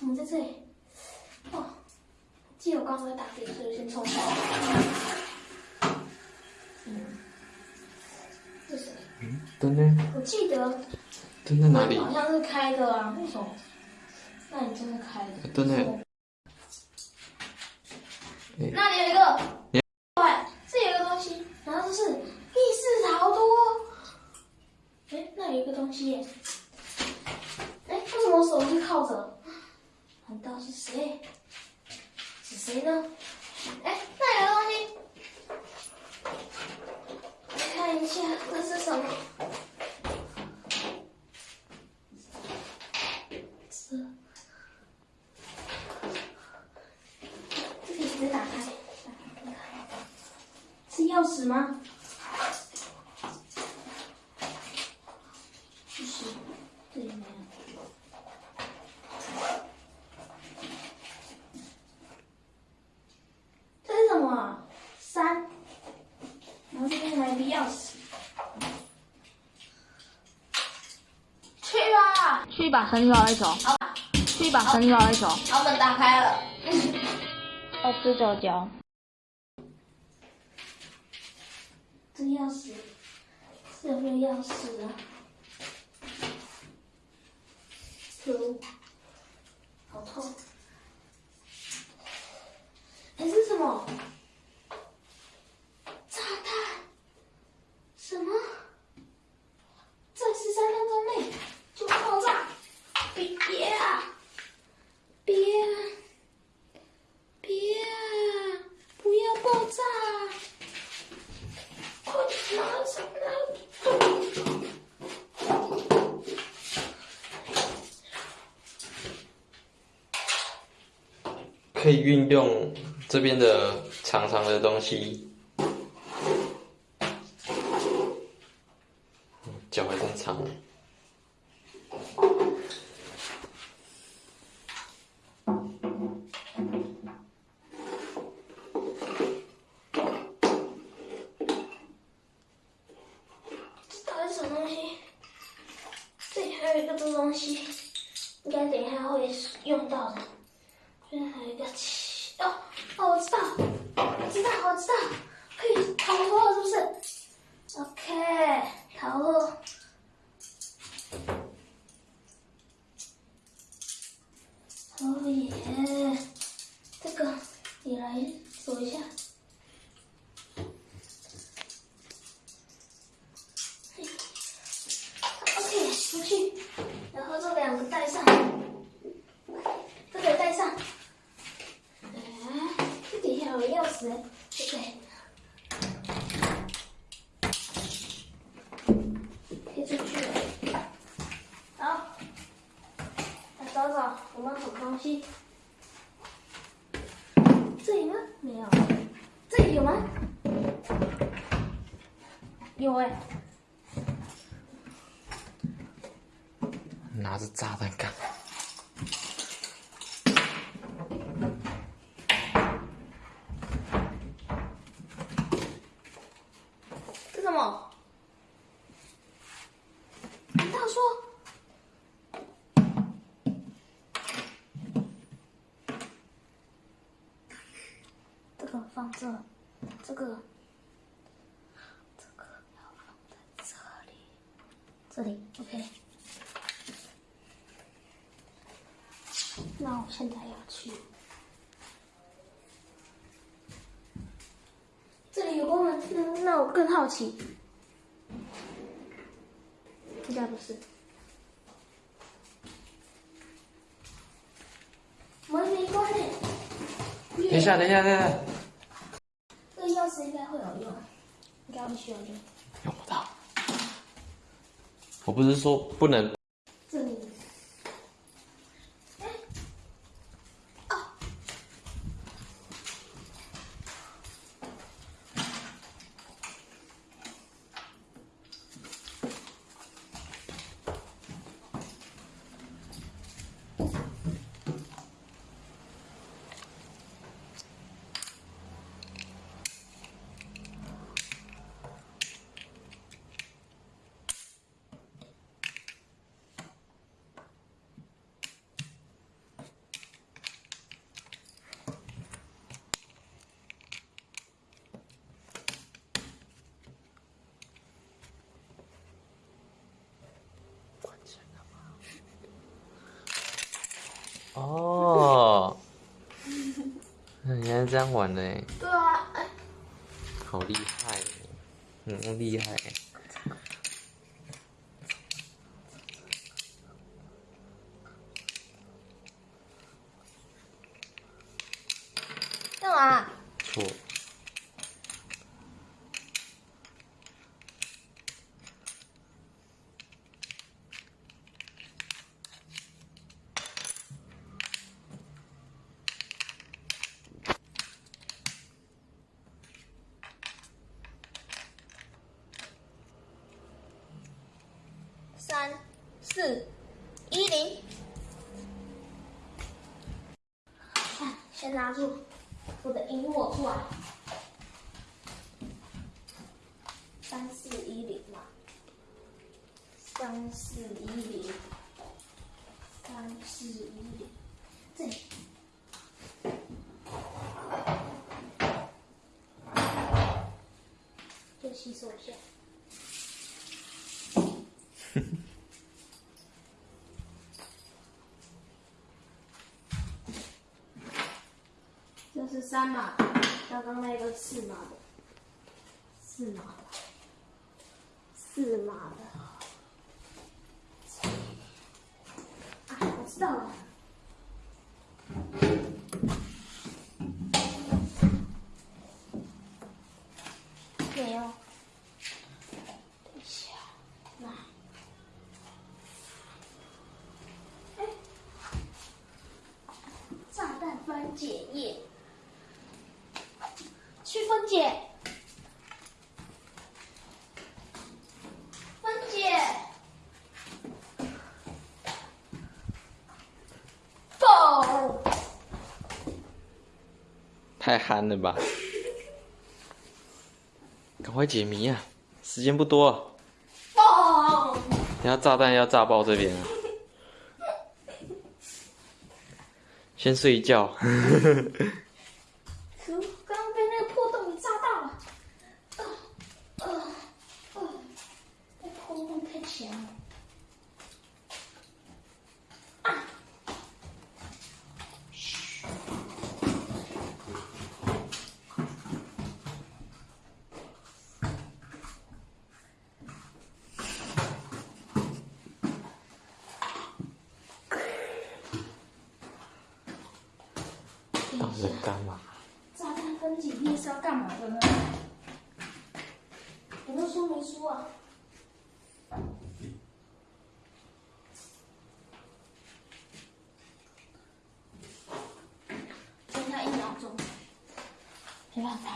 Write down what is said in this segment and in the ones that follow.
怎么在这里？哦，记得我刚才打给，所以先冲掉。嗯，这谁？嗯，灯呢？我记得灯在哪里？好像是开的啊，为什么？那你真的开的？灯呢？那里有一个，对，这有一个东西，然后这是密室逃脱。哎，那有一个东西耶。哎，为什么我手是靠着？难道是谁？是谁呢？哎，那有个东西，来看一下，这是什么？这，这个直接打开，打开看看，是钥匙吗？不是，这里没有。这是什么啊？三，钥匙。去吧，去一把神奇宝贝球，好吧，去一把神奇宝贝球。好，门打开了。要吃脚脚。这钥匙是有没有钥匙啊？有，好痛！哎，这是什么？炸弹？什么？在十三分钟内就爆炸？别别啊！别啊！别啊！不要爆炸！快点拿上来！可以运用这边的长长的东西。脚还真长。这到底是什么东西？这里还有一个这个东西，应该等一下会用到的。这边还有一个气哦哦，我知道，我知道，我知道，可以逃脱了，是不是？OK，逃脱。哦耶，这个你来数一下。OK，出去，然后这两个带上，这个带上。哎，这底下有钥匙，对不对？可以出去了。好，来找找有没有什么东西。这里吗？没有。这里有吗？有哎、拿着炸弹干。这什么？大叔？这个放这，这个，这个要放在这里，这里，OK。那我现在要去，这里有功能，那那我更好奇，应该不是。门没关呢。等一下，等一下，等一下，这个钥匙应该会有用，应该不需要用。用不到。我不是说不能。哦，那，原来是这样玩的哎，对啊，哎，好厉害，嗯，厉害。干嘛？错，三、四、一零。先拿住我的萤火出来。三四一零嘛，三四一零，三四一零，这里。就吸收一下。这是三码的，刚刚那个四码的，四码的，四码的。啊，我知道了。没有。等一下，来。哎，炸弹分解液。去分解，分解，爆，太憨了吧！赶快解谜啊，时间不多，爆，你要炸弹要炸爆这边啊！先睡一觉。可恶刚刚被那个破洞给炸到了，呃，呃，呃，那破洞太强了，啊，到底在干嘛？炸弹分解液是要干嘛的呢？说明书啊？剩下一秒钟，没办法，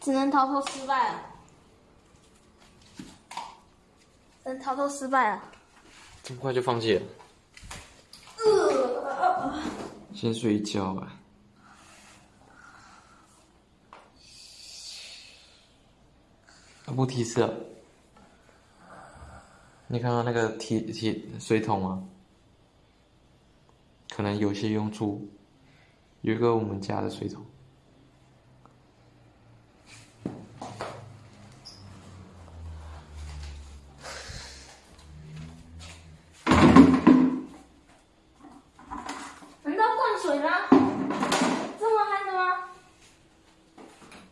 只能逃脱失败了，只能逃脱失败了。这么快就放弃了？呃，先睡一觉吧。不提示。你看看那个提提水桶啊？可能有些用处。有一个我们家的水桶。难道灌水吗？这么憨的吗？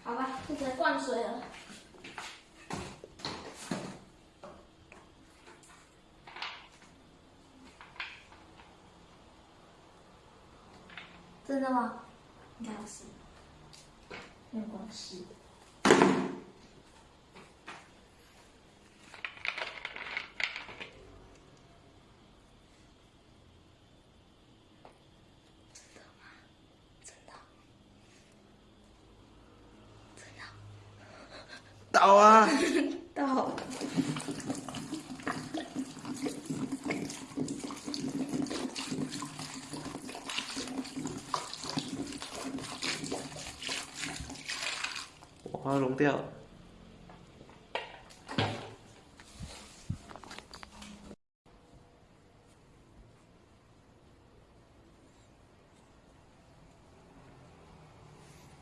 好吧，就只能灌水了。真的吗？应该是，没有关系。真的，倒啊！到。花融掉了。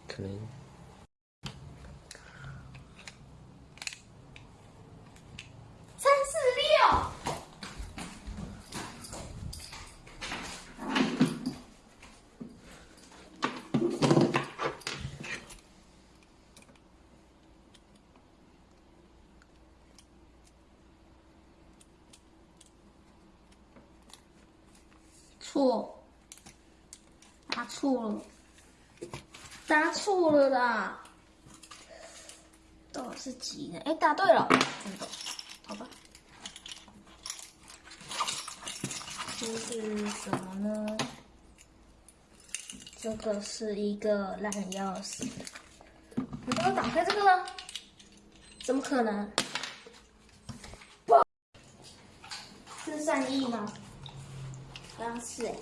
可能三四六，错，答错了，答错了啦。都是几呢？哎，答对了，真的，好吧。这是什么呢？这个是一个烂钥匙。你帮我打开这个呢？怎么可能？不，是善意吗？是哎。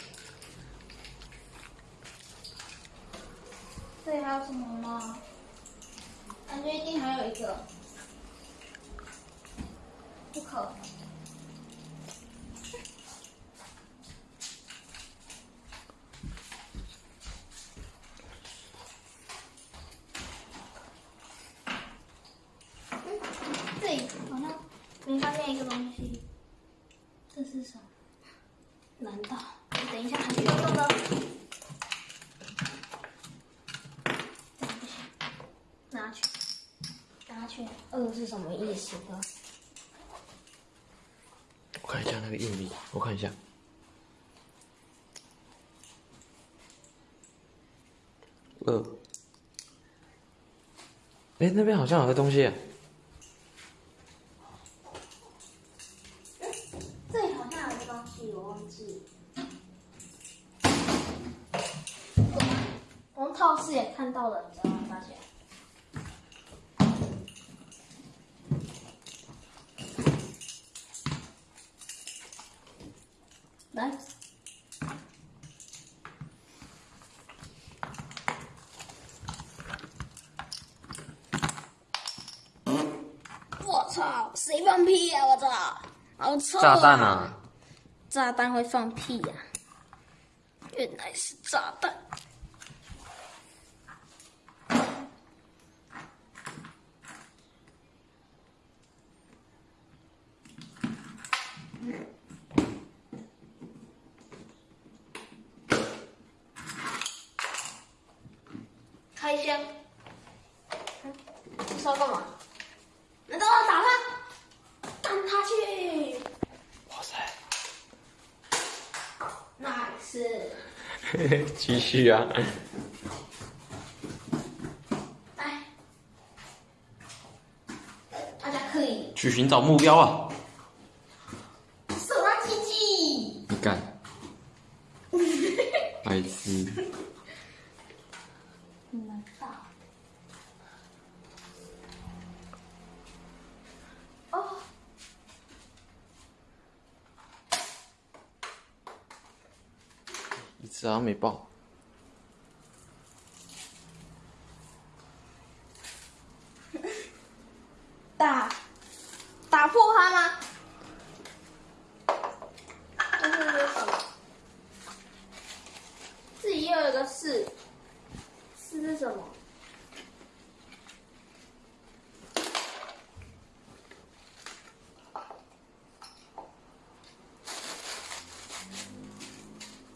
这里还有什么吗？感觉一定还有一个，不可。嗯，这里好像没发现一个东西，这是什么？难道等一下还需要用的？这样不行，拿去，拿去。二是什么意思呢？我看一下那个硬币，我看一下。二。哎，那边好像有个东西。这里好像有个东西，我忘记。我们超市也看到了，你知道吗？发现。来。我操！谁放屁呀、我操！好臭、啊！炸弹啊！炸弹会放屁呀、原来是炸弹。开箱，嗯这是要干嘛？难道要打他？干他去！哇塞！nice。继续啊！来，大家可以去寻找目标啊！手拉鸡鸡。你干！白痴！难道？哦，一次好像没爆。打打破它吗？这是什么？自己又有一个四，四是什么？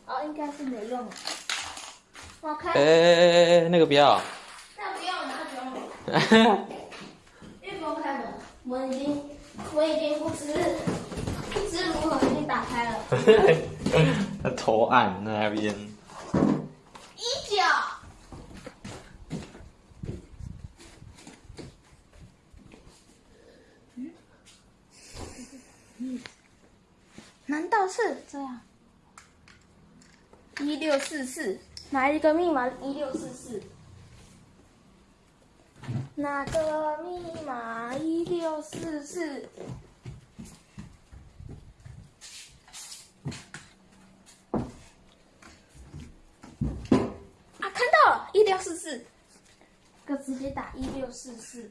哦，应该是没用的。我开，哎哎哎，那个不要。那不用了，那不用了。因为不用开门，我已经，我已经不知不知如何已经打开了。他 头按那边。一脚。难道是这样？一六四四，哪一个密码？一六四四。哪个密码？一六四四。啊，看到了，一六四四，哥直接打一六四四，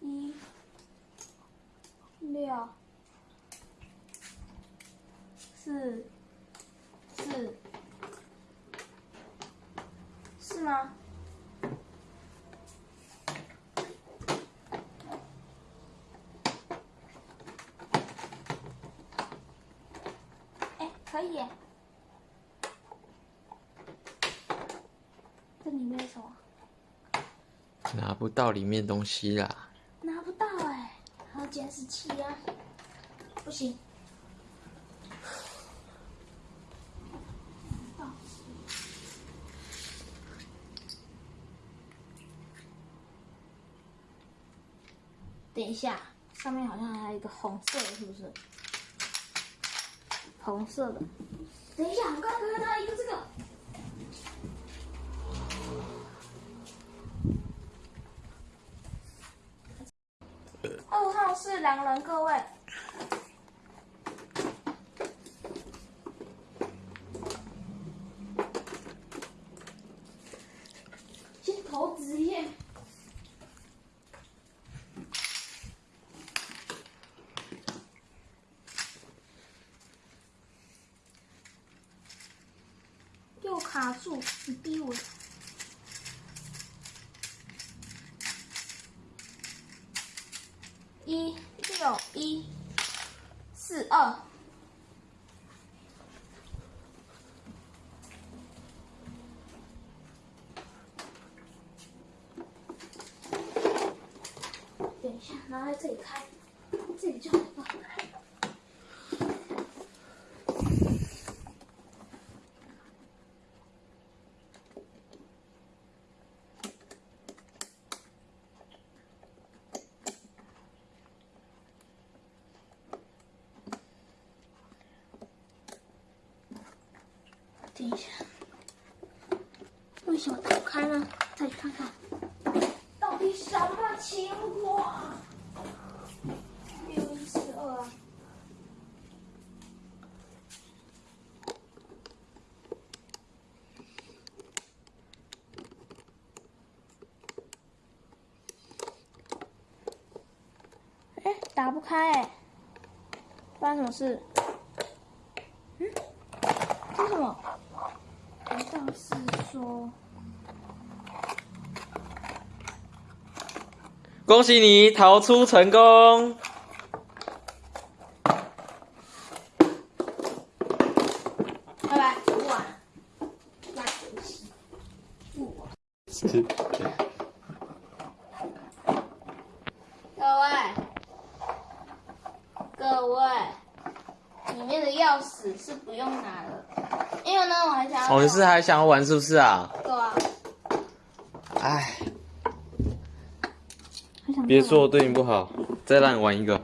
一六四四，是吗？哎，可以耶。这里面是什么？拿不到里面东西啦。拿不到哎，还有监视器啊！不行，等一下，上面好像还有一个红色的，是不是？红色的。等一下，我刚刚看到一个这个。二号是狼人，各位。先投纸耶。又卡住，你逼我。一六一四二，等一下，拿来这里开，这里就好了。等一下，为什么打不开呢？再去看看，到底什么情况？六一四二啊。哎，打不开哎，发生什么事？嗯，这是什么？难道是说，恭喜你逃出成功！拜拜，不玩了，烂游戏，不玩。各位，各位，里面的钥匙是不用拿了，因为呢，我还想要。哦，你是还想要玩是不是啊？对啊，哎，别说我对你不好，再让你玩一个。